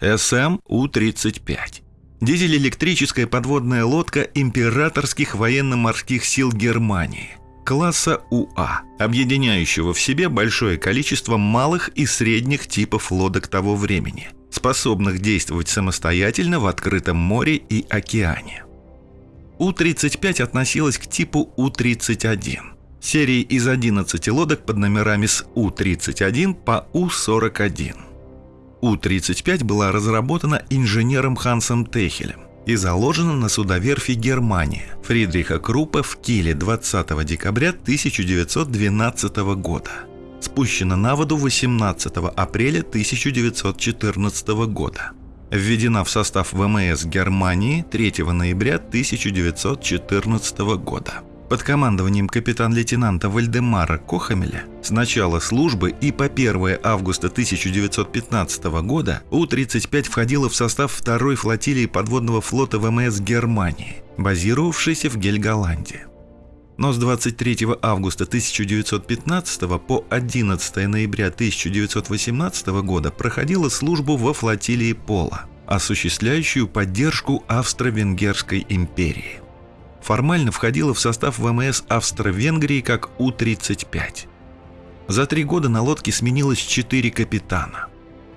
СМ-У-35. Дизель-электрическая подводная лодка императорских военно-морских сил Германии класса УА, объединяющего в себе большое количество малых и средних типов лодок того времени, способных действовать самостоятельно в открытом море и океане. У-35 относилась к типу У-31, серии из 11 лодок под номерами с У-31 по У-41. У-35 была разработана инженером Хансом Техелем и заложена на судоверфи Германия Фридриха Крупа в Киле 20 декабря 1912 года. Спущена на воду 18 апреля 1914 года. Введена в состав ВМС Германии 3 ноября 1914 года под командованием капитан-лейтенанта Вальдемара Кохамеля с начала службы и по 1 августа 1915 года У-35 входила в состав второй флотилии подводного флота ВМС Германии, базировавшейся в Гельголанде. Но с 23 августа 1915 по 11 ноября 1918 года проходила службу во флотилии Пола, осуществляющую поддержку Австро-Венгерской империи формально входила в состав ВМС Австро-Венгрии как У-35. За три года на лодке сменилось четыре капитана.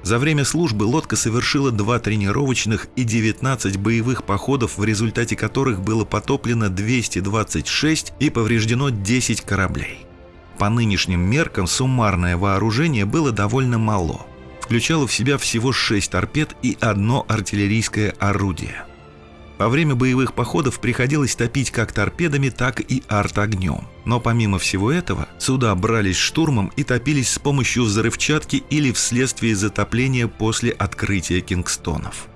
За время службы лодка совершила два тренировочных и 19 боевых походов, в результате которых было потоплено 226 и повреждено 10 кораблей. По нынешним меркам суммарное вооружение было довольно мало. Включало в себя всего 6 торпед и одно артиллерийское орудие – во время боевых походов приходилось топить как торпедами, так и арт-огнем. Но помимо всего этого, суда брались штурмом и топились с помощью взрывчатки или вследствие затопления после открытия кингстонов.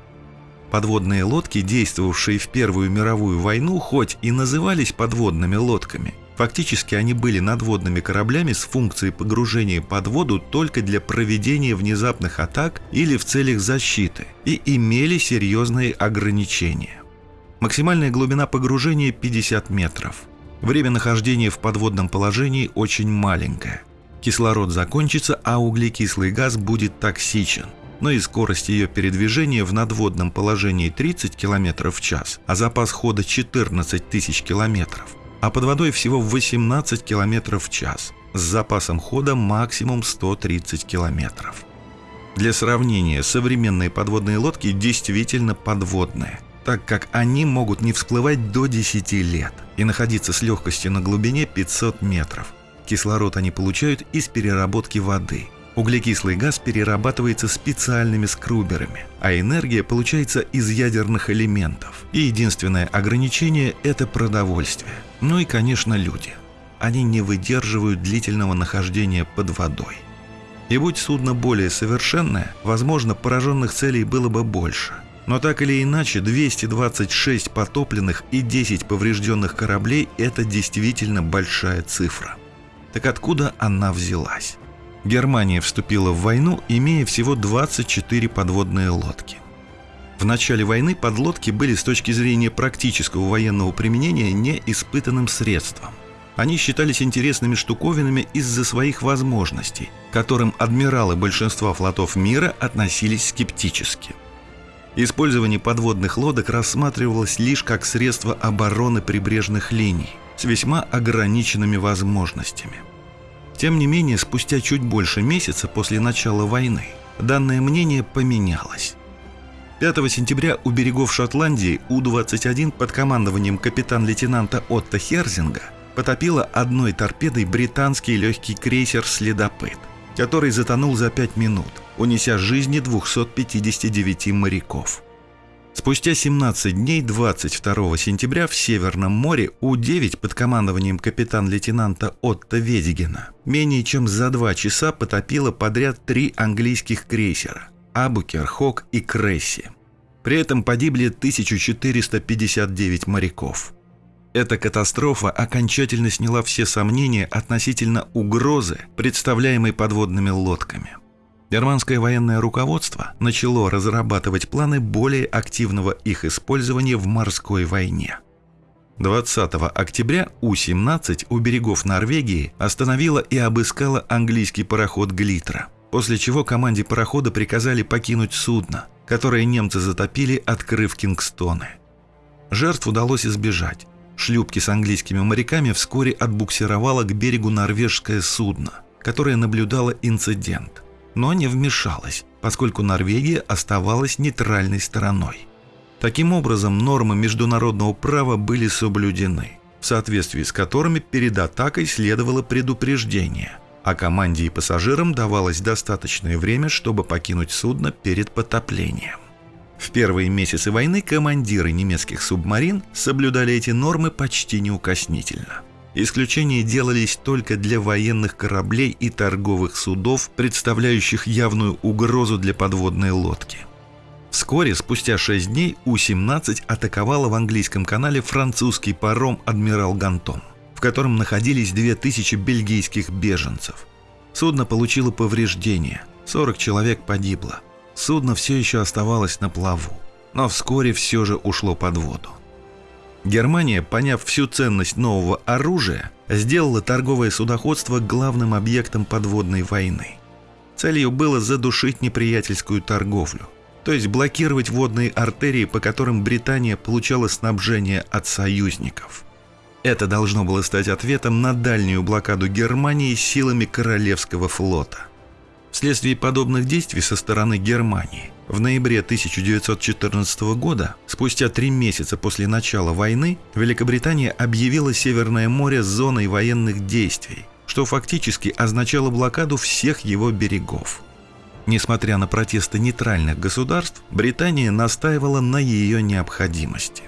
Подводные лодки, действовавшие в Первую мировую войну, хоть и назывались подводными лодками, фактически они были надводными кораблями с функцией погружения под воду только для проведения внезапных атак или в целях защиты и имели серьезные ограничения. Максимальная глубина погружения 50 метров. Время нахождения в подводном положении очень маленькое. Кислород закончится, а углекислый газ будет токсичен. Но и скорость ее передвижения в надводном положении 30 км в час, а запас хода 14 тысяч километров. А под водой всего 18 км в час, с запасом хода максимум 130 километров. Для сравнения, современные подводные лодки действительно подводные так как они могут не всплывать до 10 лет и находиться с легкостью на глубине 500 метров. Кислород они получают из переработки воды. Углекислый газ перерабатывается специальными скруберами, а энергия получается из ядерных элементов. И единственное ограничение – это продовольствие. Ну и, конечно, люди. Они не выдерживают длительного нахождения под водой. И будь судно более совершенное, возможно, пораженных целей было бы больше – но так или иначе, 226 потопленных и 10 поврежденных кораблей – это действительно большая цифра. Так откуда она взялась? Германия вступила в войну, имея всего 24 подводные лодки. В начале войны подлодки были с точки зрения практического военного применения неиспытанным средством. Они считались интересными штуковинами из-за своих возможностей, к которым адмиралы большинства флотов мира относились скептически – Использование подводных лодок рассматривалось лишь как средство обороны прибрежных линий с весьма ограниченными возможностями. Тем не менее, спустя чуть больше месяца после начала войны данное мнение поменялось. 5 сентября у берегов Шотландии У-21 под командованием капитан-лейтенанта Отто Херзинга потопила одной торпедой британский легкий крейсер «Следопыт», который затонул за 5 минут – унеся жизни 259 моряков. Спустя 17 дней 22 сентября в Северном море У-9 под командованием капитан-лейтенанта Отто Ведигена менее чем за два часа потопило подряд три английских крейсера – Абукер, Хок и Кресси. При этом погибли 1459 моряков. Эта катастрофа окончательно сняла все сомнения относительно угрозы, представляемой подводными лодками – Германское военное руководство начало разрабатывать планы более активного их использования в морской войне. 20 октября У-17 у берегов Норвегии остановила и обыскала английский пароход «Глитра», после чего команде парохода приказали покинуть судно, которые немцы затопили, открыв Кингстоны. Жертв удалось избежать. Шлюпки с английскими моряками вскоре отбуксировало к берегу норвежское судно, которое наблюдало инцидент, но не вмешалось, поскольку Норвегия оставалась нейтральной стороной. Таким образом, нормы международного права были соблюдены, в соответствии с которыми перед атакой следовало предупреждение, а команде и пассажирам давалось достаточное время, чтобы покинуть судно перед потоплением. В первые месяцы войны командиры немецких субмарин соблюдали эти нормы почти неукоснительно. Исключения делались только для военных кораблей и торговых судов, представляющих явную угрозу для подводной лодки. Вскоре, спустя 6 дней, У-17 атаковала в английском канале французский паром «Адмирал Гантон», в котором находились 2000 бельгийских беженцев. Судно получило повреждения, 40 человек погибло. Судно все еще оставалось на плаву, но вскоре все же ушло под воду. Германия, поняв всю ценность нового оружия, сделала торговое судоходство главным объектом подводной войны. Целью было задушить неприятельскую торговлю, то есть блокировать водные артерии, по которым Британия получала снабжение от союзников. Это должно было стать ответом на дальнюю блокаду Германии силами Королевского флота – Вследствие подобных действий со стороны Германии в ноябре 1914 года, спустя три месяца после начала войны, Великобритания объявила Северное море зоной военных действий, что фактически означало блокаду всех его берегов. Несмотря на протесты нейтральных государств, Британия настаивала на ее необходимости.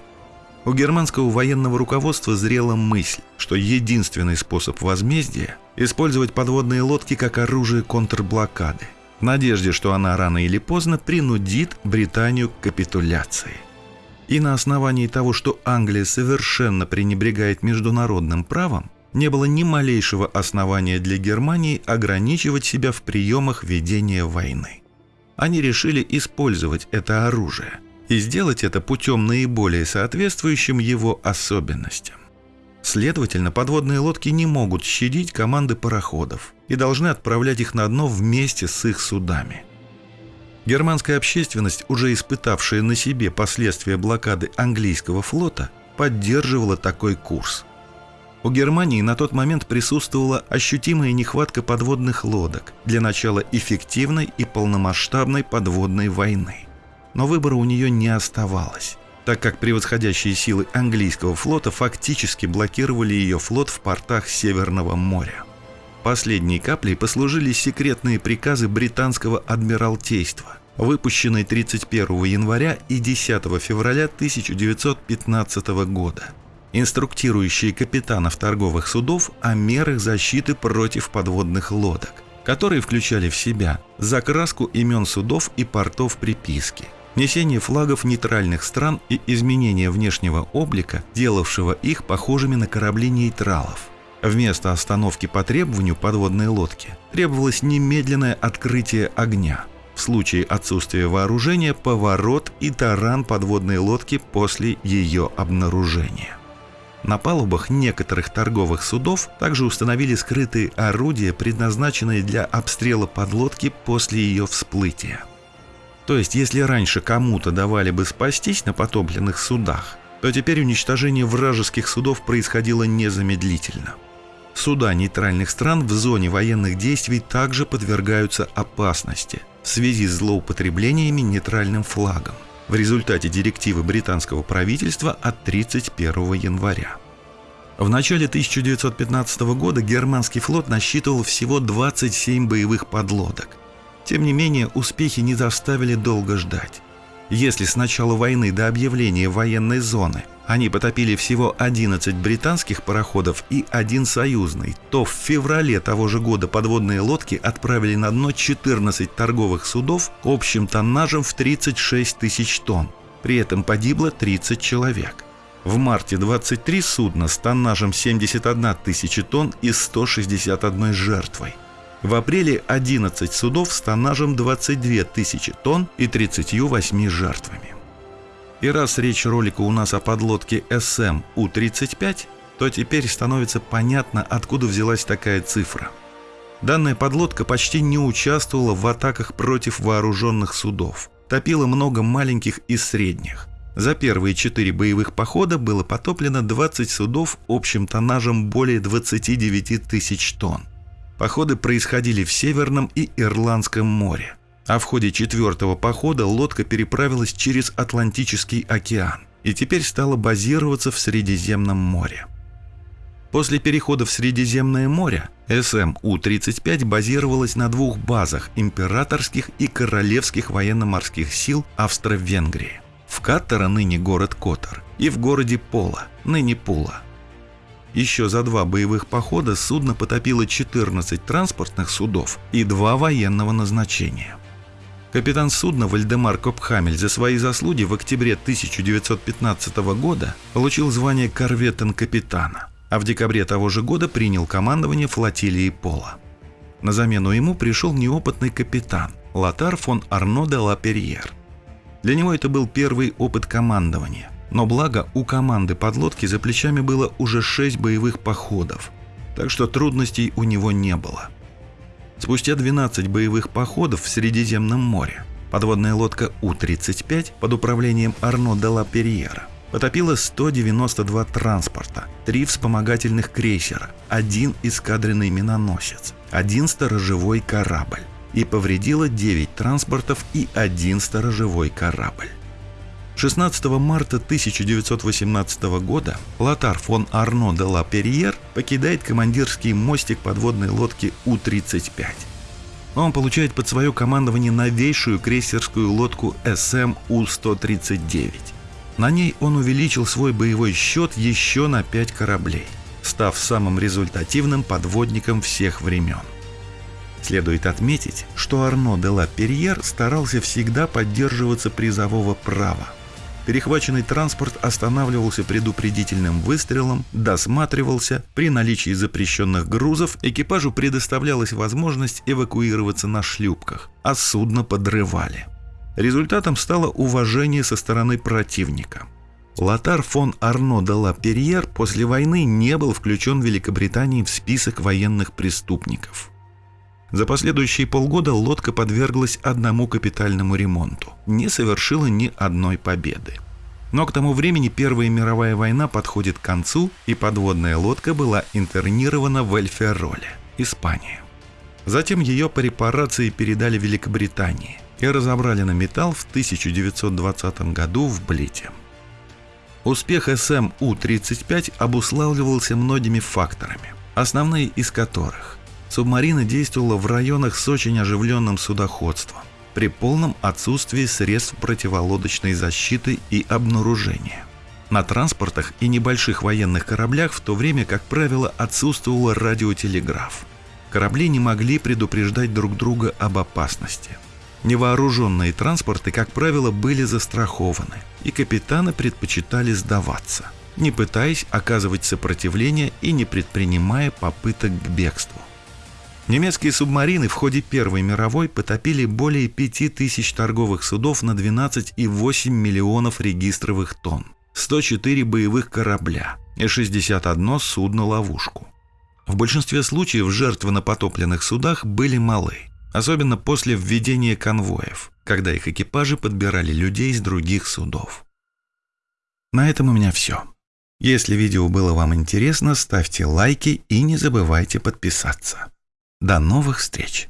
У германского военного руководства зрела мысль, что единственный способ возмездия – использовать подводные лодки как оружие контрблокады, в надежде, что она рано или поздно принудит Британию к капитуляции. И на основании того, что Англия совершенно пренебрегает международным правом, не было ни малейшего основания для Германии ограничивать себя в приемах ведения войны. Они решили использовать это оружие и сделать это путем наиболее соответствующим его особенностям. Следовательно, подводные лодки не могут щадить команды пароходов и должны отправлять их на дно вместе с их судами. Германская общественность, уже испытавшая на себе последствия блокады английского флота, поддерживала такой курс. У Германии на тот момент присутствовала ощутимая нехватка подводных лодок для начала эффективной и полномасштабной подводной войны. Но выбора у нее не оставалось так как превосходящие силы английского флота фактически блокировали ее флот в портах Северного моря. Последней каплей послужили секретные приказы британского адмиралтейства, выпущенные 31 января и 10 февраля 1915 года, инструктирующие капитанов торговых судов о мерах защиты против подводных лодок, которые включали в себя закраску имен судов и портов приписки – несение флагов нейтральных стран и изменение внешнего облика, делавшего их похожими на корабли нейтралов. Вместо остановки по требованию подводной лодки требовалось немедленное открытие огня. В случае отсутствия вооружения – поворот и таран подводной лодки после ее обнаружения. На палубах некоторых торговых судов также установили скрытые орудия, предназначенные для обстрела подлодки после ее всплытия. То есть, если раньше кому-то давали бы спастись на потопленных судах, то теперь уничтожение вражеских судов происходило незамедлительно. Суда нейтральных стран в зоне военных действий также подвергаются опасности в связи с злоупотреблениями нейтральным флагом в результате директивы британского правительства от 31 января. В начале 1915 года германский флот насчитывал всего 27 боевых подлодок, тем не менее, успехи не заставили долго ждать. Если с начала войны до объявления военной зоны они потопили всего 11 британских пароходов и один союзный, то в феврале того же года подводные лодки отправили на дно 14 торговых судов общим тоннажем в 36 тысяч тонн. При этом погибло 30 человек. В марте 23 судна с тоннажем 71 тысячи тонн и 161 жертвой. В апреле 11 судов с тоннажем 22 тысячи тонн и 38 жертвами. И раз речь ролика у нас о подлодке СМ У-35, то теперь становится понятно, откуда взялась такая цифра. Данная подлодка почти не участвовала в атаках против вооруженных судов, топило много маленьких и средних. За первые четыре боевых похода было потоплено 20 судов общим тоннажем более 29 тысяч тонн. Походы происходили в Северном и Ирландском море. А в ходе четвертого похода лодка переправилась через Атлантический океан и теперь стала базироваться в Средиземном море. После перехода в Средиземное море СМУ-35 базировалась на двух базах императорских и королевских военно-морских сил Австро-Венгрии. В Каттера, ныне город Котор, и в городе Пола, ныне Пула. Еще за два боевых похода судно потопило 14 транспортных судов и два военного назначения. Капитан судна Вальдемар Копхамель за свои заслуги в октябре 1915 года получил звание корветен-капитана, а в декабре того же года принял командование флотилии Пола. На замену ему пришел неопытный капитан Латар фон Арно де Лаперьер. Для него это был первый опыт командования, но благо у команды подлодки за плечами было уже 6 боевых походов, так что трудностей у него не было – Спустя 12 боевых походов в Средиземном море подводная лодка У-35 под управлением Арно де ла Перьера потопила 192 транспорта, три вспомогательных крейсера, один эскадренный миноносец, один сторожевой корабль и повредила 9 транспортов и один сторожевой корабль. 16 марта 1918 года Лотар фон Арно де ла Перьер покидает командирский мостик подводной лодки У-35. Он получает под свое командование новейшую крейсерскую лодку СМ У-139. На ней он увеличил свой боевой счет еще на 5 кораблей, став самым результативным подводником всех времен. Следует отметить, что Арно де ла Перьер старался всегда поддерживаться призового права, Перехваченный транспорт останавливался предупредительным выстрелом, досматривался, при наличии запрещенных грузов экипажу предоставлялась возможность эвакуироваться на шлюпках, а судно подрывали. Результатом стало уважение со стороны противника. Лотар фон Арно де ла Перьер после войны не был включен Великобританией в список военных преступников. За последующие полгода лодка подверглась одному капитальному ремонту, не совершила ни одной победы. Но к тому времени Первая мировая война подходит к концу, и подводная лодка была интернирована в Эльфероле, Испания. Затем ее по репарации передали Великобритании и разобрали на металл в 1920 году в Блите. Успех СМУ-35 обуславливался многими факторами, основные из которых Субмарина действовала в районах с очень оживленным судоходством, при полном отсутствии средств противолодочной защиты и обнаружения. На транспортах и небольших военных кораблях в то время, как правило, отсутствовал радиотелеграф. Корабли не могли предупреждать друг друга об опасности. Невооруженные транспорты, как правило, были застрахованы, и капитаны предпочитали сдаваться, не пытаясь оказывать сопротивление и не предпринимая попыток к бегству. Немецкие субмарины в ходе Первой мировой потопили более 5000 торговых судов на 12,8 миллионов регистровых тонн, 104 боевых корабля и 61 судно-ловушку. В большинстве случаев жертвы на потопленных судах были малы, особенно после введения конвоев, когда их экипажи подбирали людей с других судов. На этом у меня все. Если видео было вам интересно, ставьте лайки и не забывайте подписаться. До новых встреч!